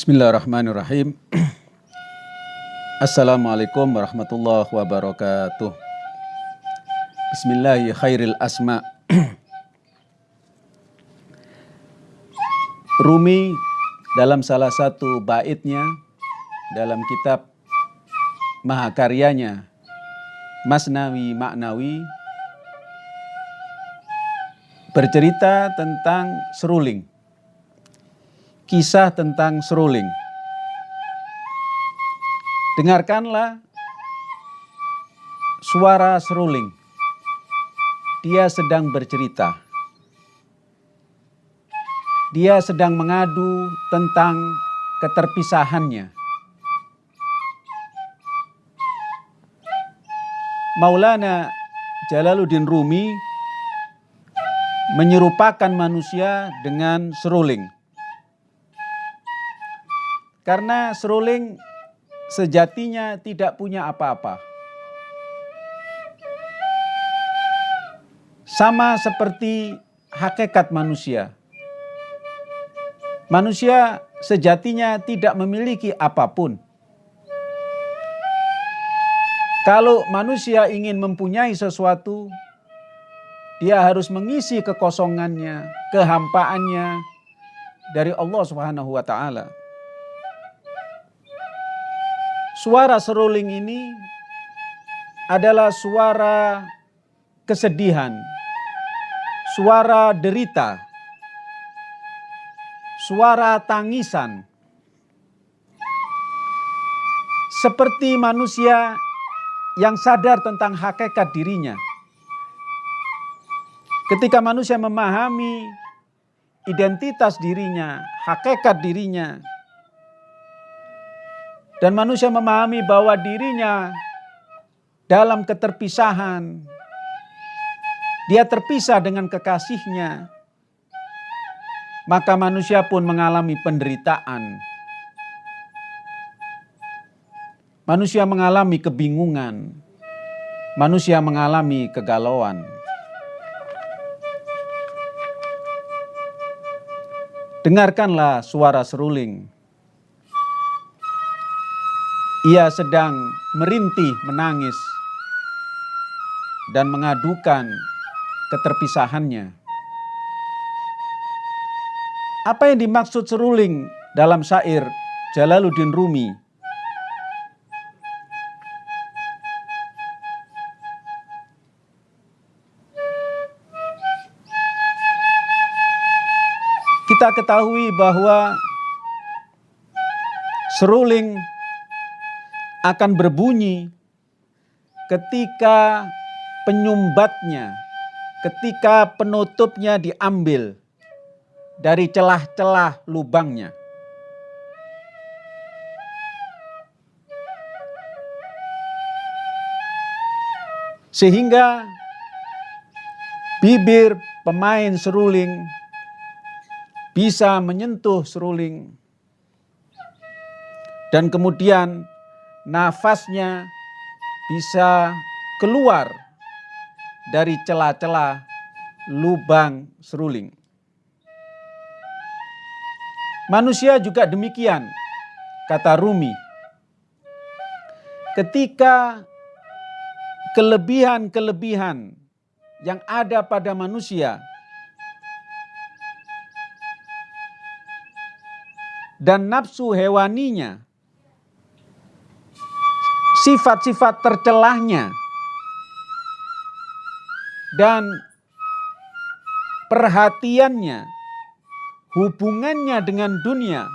Bismillahirrahmanirrahim. Assalamualaikum warahmatullahi wabarakatuh. Bismillahi khairil asma. Rumi dalam salah satu baitnya dalam kitab mahakaryanya Masnawi Maknawi bercerita tentang seruling kisah tentang seruling. Dengarkanlah suara seruling. Dia sedang bercerita. Dia sedang mengadu tentang keterpisahannya. Maulana Jalaluddin Rumi menyerupakan manusia dengan seruling. Karena seruling sejatinya tidak punya apa-apa. Sama seperti hakikat manusia. Manusia sejatinya tidak memiliki apa pun. Kalau manusia ingin mempunyai sesuatu, dia harus mengisi kekosongannya, kehampaannya dari Allah Subhanahu wa taala. Suara seruling ini adalah suara kesedihan, suara derita, suara tangisan. Seperti manusia yang sadar tentang hakikat dirinya. Ketika manusia memahami identitas dirinya, hakikat dirinya, dan manusia memahami bahwa dirinya dalam keterpisahan. Dia terpisah dengan kekasihnya. Maka manusia pun mengalami penderitaan. Manusia mengalami kebingungan. Manusia mengalami kegalauan. Dengarkanlah suara seruling ia sedang merintih menangis dan mengadukan keterpisahannya. Apa yang dimaksud seruling dalam syair Jalaluddin Rumi? Kita ketahui bahwa seruling akan berbunyi ketika penyumbatnya, ketika penutupnya diambil dari celah-celah lubangnya. Sehingga bibir pemain seruling bisa menyentuh seruling dan kemudian nafasnya bisa keluar dari celah-celah lubang seruling. Manusia juga demikian, kata Rumi. Ketika kelebihan-kelebihan yang ada pada manusia dan nafsu hewaninya sifat-sifat tercelahnya dan perhatiannya, hubungannya dengan dunia,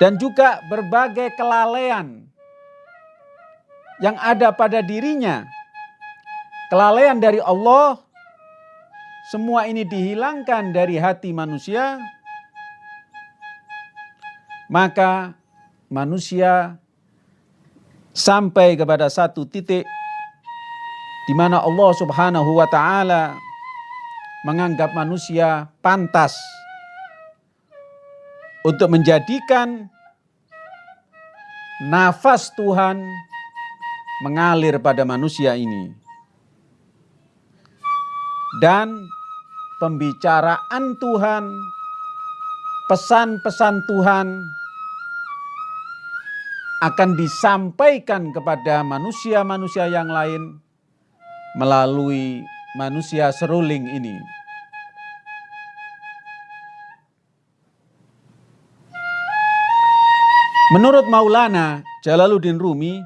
dan juga berbagai kelalaian yang ada pada dirinya, kelalaian dari Allah, semua ini dihilangkan dari hati manusia, maka manusia sampai kepada satu titik di mana Allah Subhanahu wa taala menganggap manusia pantas untuk menjadikan nafas Tuhan mengalir pada manusia ini. Dan pembicaraan Tuhan pesan-pesan Tuhan akan disampaikan kepada manusia-manusia yang lain melalui manusia seruling ini. Menurut Maulana Jalaluddin Rumi,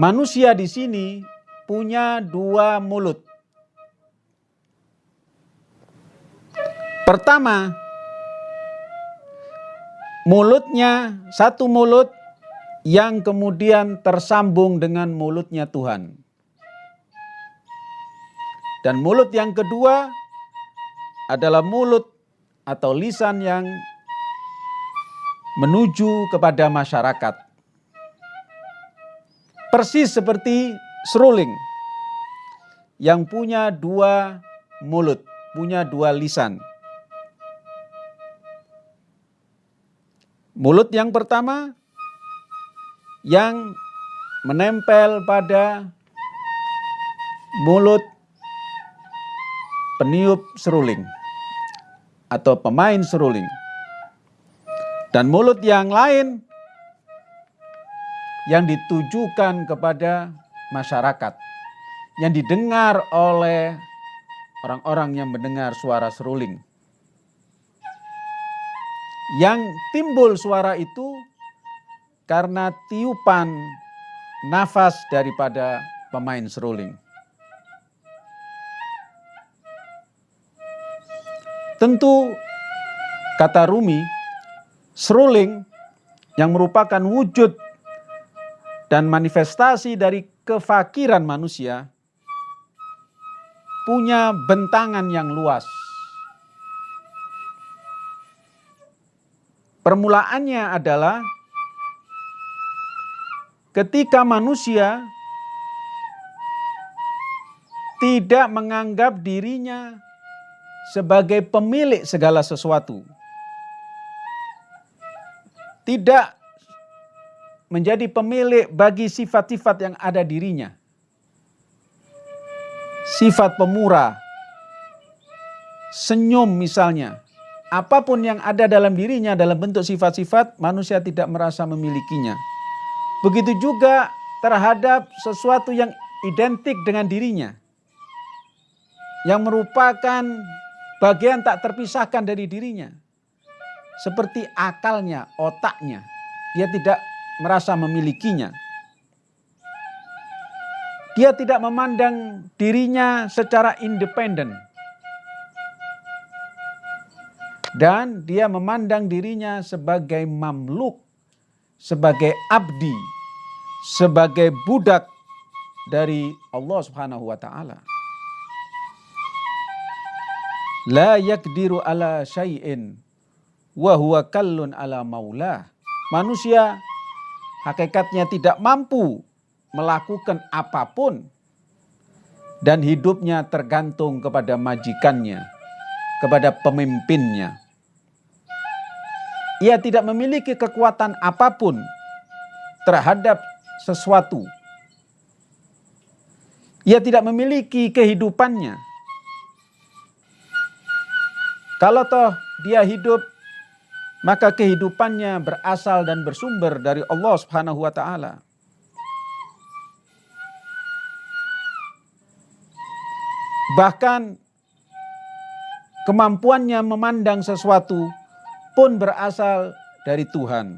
manusia di sini punya dua mulut. Pertama, mulutnya satu mulut yang kemudian tersambung dengan mulutnya Tuhan. Dan mulut yang kedua adalah mulut atau lisan yang menuju kepada masyarakat. Persis seperti seruling yang punya dua mulut, punya dua lisan. Mulut yang pertama yang menempel pada mulut peniup seruling atau pemain seruling. Dan mulut yang lain yang ditujukan kepada masyarakat, yang didengar oleh orang-orang yang mendengar suara seruling. Yang timbul suara itu karena tiupan nafas daripada pemain seruling. Tentu kata Rumi, seruling yang merupakan wujud dan manifestasi dari kefakiran manusia punya bentangan yang luas. Permulaannya adalah ketika manusia tidak menganggap dirinya sebagai pemilik segala sesuatu. Tidak menjadi pemilik bagi sifat-sifat yang ada dirinya. Sifat pemurah, senyum misalnya, apa pun yang ada dalam dirinya dalam bentuk sifat-sifat manusia tidak merasa memilikinya. Begitu juga terhadap sesuatu yang identik dengan dirinya. Yang merupakan bagian tak terpisahkan dari dirinya. Seperti akalnya, otaknya. Dia tidak merasa memilikinya. Dia tidak memandang dirinya secara independen. Dan dia memandang dirinya sebagai mamluk, sebagai abdi, sebagai budak dari Allah Subhanahu wa taala la yakdiru ala syai'in wa huwa kallun ala maulah. Manusia hakikatnya tidak mampu melakukan apa pun dan hidupnya tergantung kepada majikannya, kepada pemimpinnya. Ia tidak memiliki kekuatan apa pun terhadap sesuatu. Ia tidak memiliki kehidupannya kalau toh dia hidup maka kehidupannya berasal dan bersumber dari Allah Subhanahu wa taala. Bahkan kemampuannya memandang sesuatu pun berasal dari Tuhan.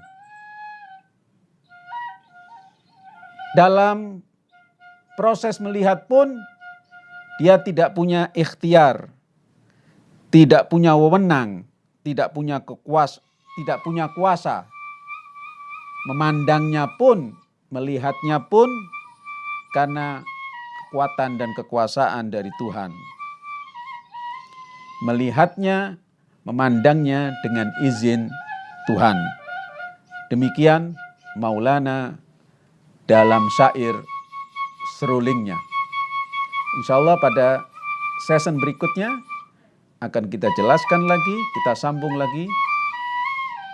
Dalam proses melihat pun dia tidak punya ikhtiar tidak punya wewenang, tidak punya kekuas, tidak punya kuasa. Memandangnya pun, melihatnya pun karena kekuatan dan kekuasaan dari Tuhan. Melihatnya, memandangnya dengan izin Tuhan. Demikian Maulana dalam syair serulingnya. Insya Allah pada season berikutnya akan kita jelaskan lagi, kita sambung lagi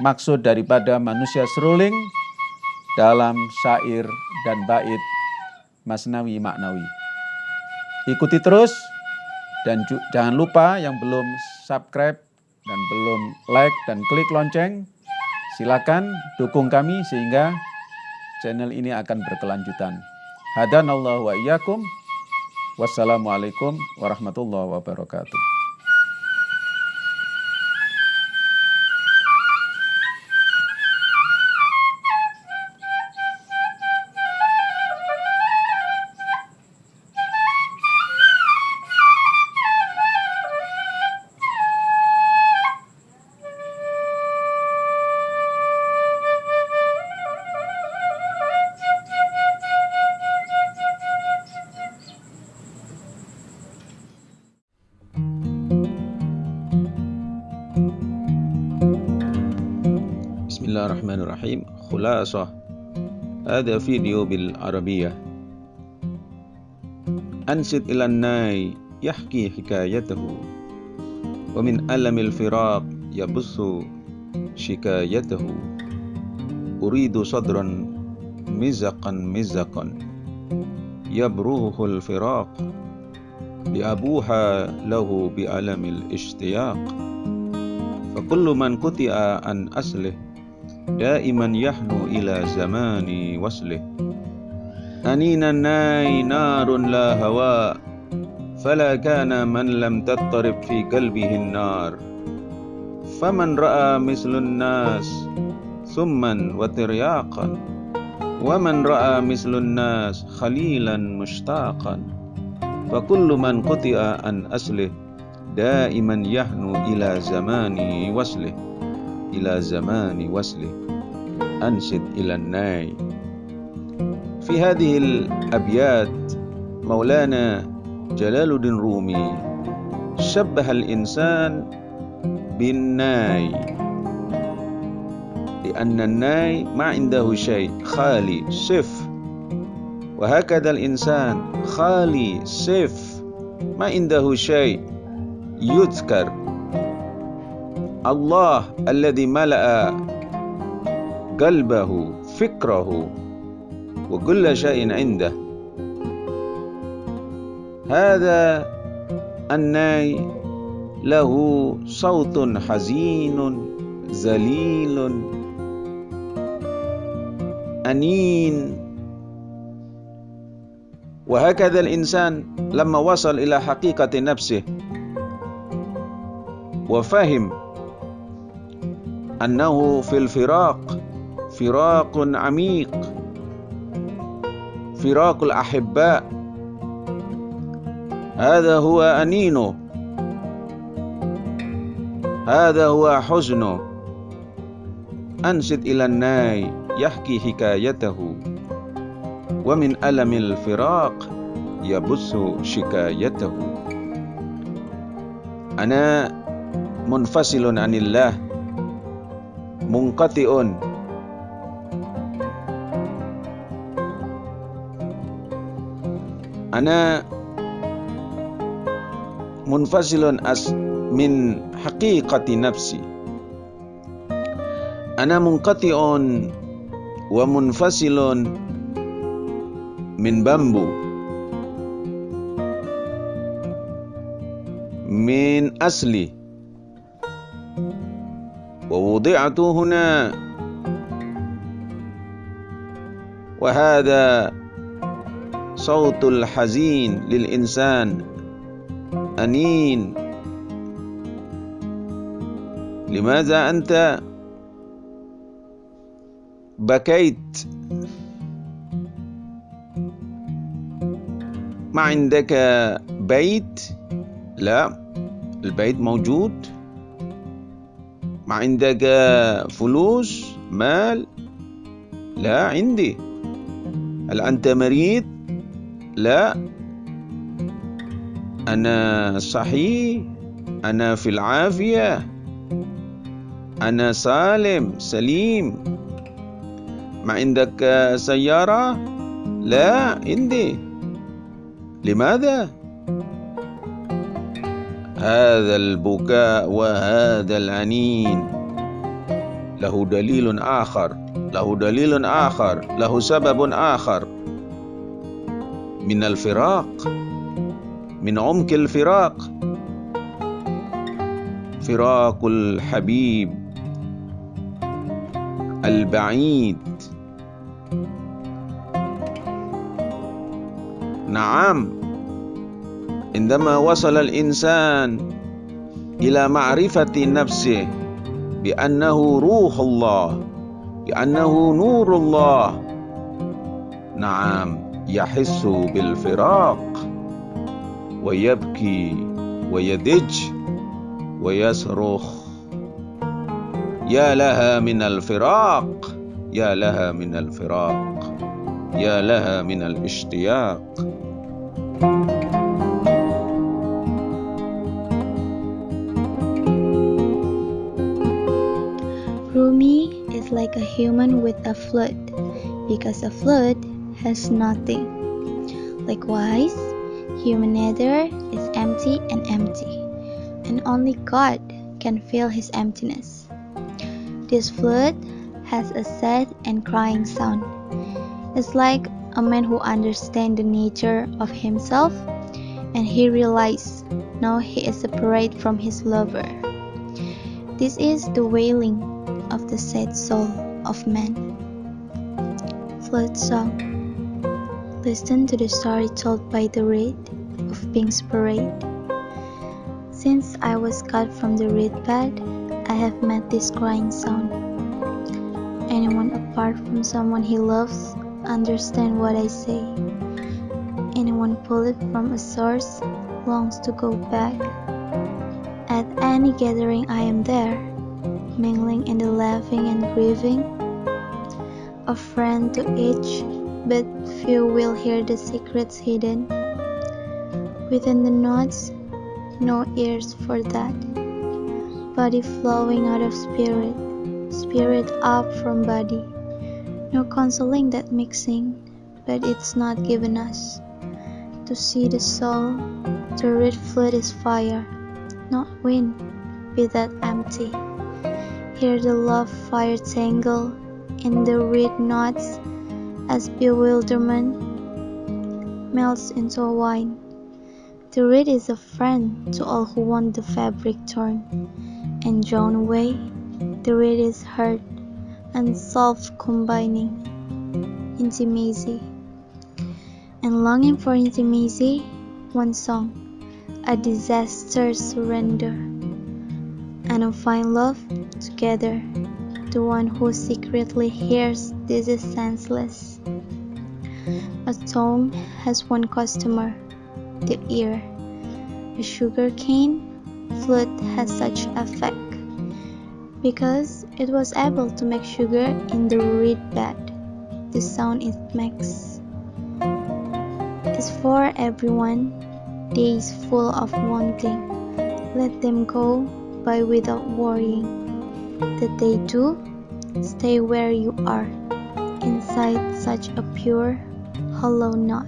maksud daripada manusia seruling dalam syair dan bait Masnawi Maknawi. Ikuti terus dan jangan lupa yang belum subscribe dan belum like dan klik lonceng, silakan dukung kami sehingga channel ini akan berkelanjutan. Hadanallahu wa iyyakum. Wassalamualaikum warahmatullahi wabarakatuh. الرحيم خلاصة. هذا فيديو بالعربية أنشد إلى الناي يحكي حكايته. ومن ألم الفراق يبث شكايته. أريد صدرا مزقا مزقا. يبروه الفراق. لأبوح له بألم الاشتياق. فكل من قطع عن أصله دائما يحنو إلى زمان وصله. أنين الناي نار لا هواء فلا كان من لم تضطرب في قلبه النار. فمن رأى مثل الناس ثما وترياقا ومن رأى مثل الناس خليلا مشتاقا. فكل من قطع عن أصله دائما يحنو إلى زمان وصله. إلى زمان وصله. أنشد إلى الناي. في هذه الأبيات مولانا جلال الدين رومي شبه الإنسان بالناي. لأن الناي ما عنده شيء خالي صف. وهكذا الإنسان خالي صف. ما عنده شيء يذكر. الله الذي ملأ قلبه فكره وكل شيء عنده. هذا الناي له صوت حزين ذليل أنين. وهكذا الإنسان لما وصل إلى حقيقة نفسه وفهم أنه في الفراق فراق عميق فراق الأحباء. هذا هو أنينه. هذا هو حزنه. أنشد إلى الناي يحكي حكايته. ومن ألم الفراق يبث شكايته. أنا منفصل عن الله. Munqati'un ana munfasilun as min haqiqati nafsi. Ana munqati'un wa munfasilun min bambu. Min asli ووضعت هنا. وهذا صوت الحزين للإنسان أنين. لماذا أنت بكيت؟ ما عندك بيت؟ لا البيت موجود. عندك فلوس مال؟ لا عندي. هل أنت مريض؟ لا. أنا صحيح أنا في العافية. أنا سالم سليم. ما عندك سيارة؟ لا عندي. لماذا؟ هذا البكاء وهذا العنين. له دليل آخر له دليل آخر له سبب آخر. من الفراق من عمق الفراق. فراق الحبيب البعيد. نعم. عندما وصل الإنسان إلى معرفة نفسه بأنه روح الله بأنه نور الله نعم يحس بالفراق ويبكي ويدج ويصرخ. يا لها من الفراق يا لها من الفراق يا لها من الاشتياق. With a flute because a flute has nothing. Likewise, human nature is empty and empty, and only God can fill his emptiness. This flute has a sad and crying sound. It's like a man who understands the nature of himself and he realizes now he is separate from his lover. This is the wailing of the sad soul of men. Flood song. Listen to the story told by the reed of being separate. Since I was cut from the reed bed, I have met this crying sound. Anyone apart from someone he loves understand what I say. Anyone pulled from a source longs to go back. At any gathering I am there, mingling in the laughing and grieving, a friend to each, but few will hear the secrets hidden. Within the knots, no ears for that. Body flowing out of spirit, spirit up from body. No consoling that mixing, but it's not given us. To see the soul, the red flood is fire, not wind, be that empty. Hear the love fire tangle in the reed knots as bewilderment melts into a wine. The reed is a friend to all who want the fabric torn and drawn away. The reed is hurt and self combining intimacy and longing for intimacy. One song, a disaster surrender, and a fine love together. The one who secretly hears this is senseless. A tongue has one customer, the ear. A sugar cane flute has such effect because it was able to make sugar in the reed bed. The sound it makes is for everyone. Days full of wanting, let them go by without worrying. That they do, stay where you are, inside such a pure, hollow knot.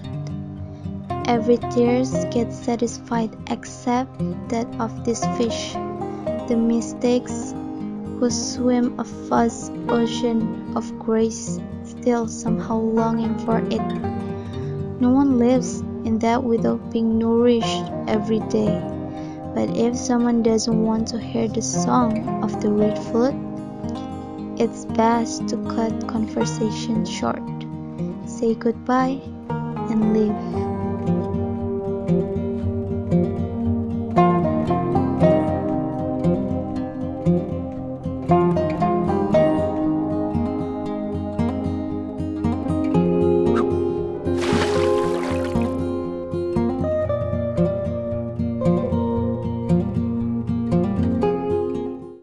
Every tears gets satisfied except that of this fish. The mistakes who swim a vast ocean of grace, still somehow longing for it. No one lives in that without being nourished every day. But if someone doesn't want to hear the song of the reed flute, it's best to cut conversation short, say goodbye, and leave.